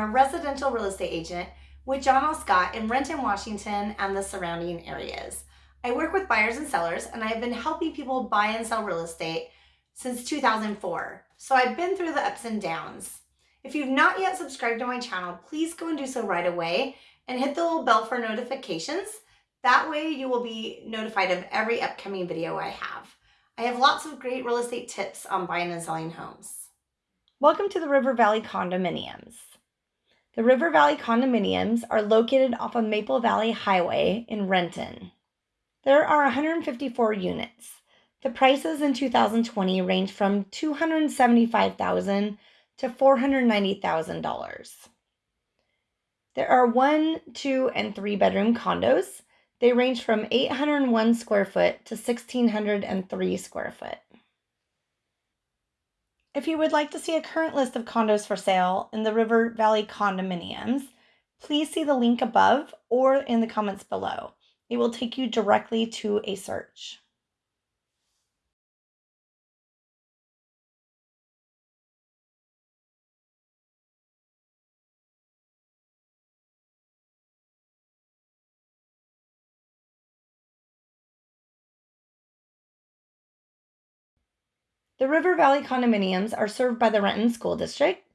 A residential real estate agent with John L. Scott in Renton, Washington, and the surrounding areas. I work with buyers and sellers, and I've been helping people buy and sell real estate since 2004. So I've been through the ups and downs. If you've not yet subscribed to my channel, please go and do so right away and hit the little bell for notifications. That way you will be notified of every upcoming video I have. I have lots of great real estate tips on buying and selling homes. Welcome to the River Valley Condominiums. The River Valley Condominiums are located off of Maple Valley Highway in Renton. There are 154 units. The prices in 2020 range from 275,000 to $490,000. There are one, two, and three bedroom condos. They range from 801 square foot to 1603 square foot. If you would like to see a current list of condos for sale in the River Valley condominiums, please see the link above or in the comments below. It will take you directly to a search. The River Valley condominiums are served by the Renton School District.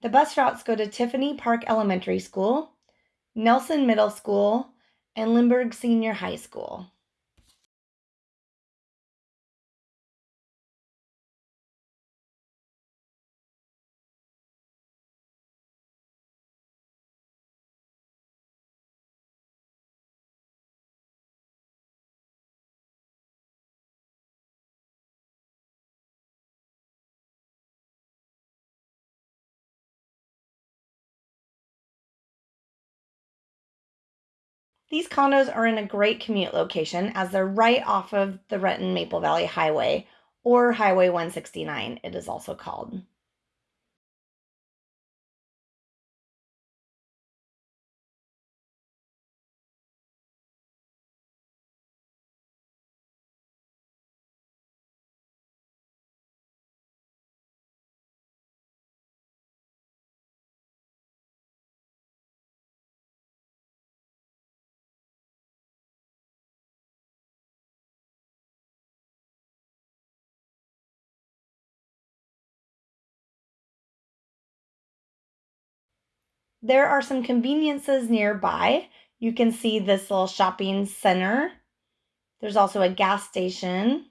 The bus routes go to Tiffany Park Elementary School, Nelson Middle School, and Lindbergh Senior High School. These condos are in a great commute location as they're right off of the Renton Maple Valley Highway, or Highway 169, it is also called. There are some conveniences nearby. You can see this little shopping center. There's also a gas station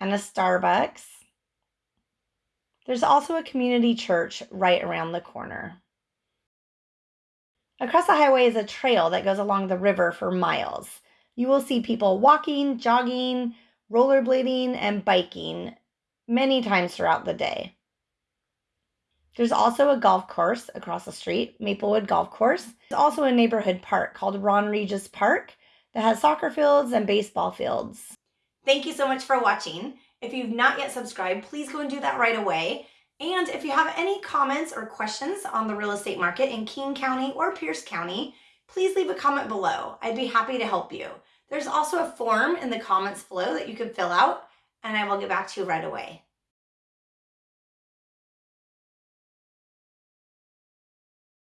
and a Starbucks. There's also a community church right around the corner. Across the highway is a trail that goes along the river for miles. You will see people walking, jogging, rollerblading, and biking many times throughout the day. There's also a golf course across the street, Maplewood Golf Course. There's also a neighborhood park called Ron Regis Park that has soccer fields and baseball fields. Thank you so much for watching. If you've not yet subscribed, please go and do that right away. And if you have any comments or questions on the real estate market in King County or Pierce County, please leave a comment below. I'd be happy to help you. There's also a form in the comments below that you can fill out and I will get back to you right away.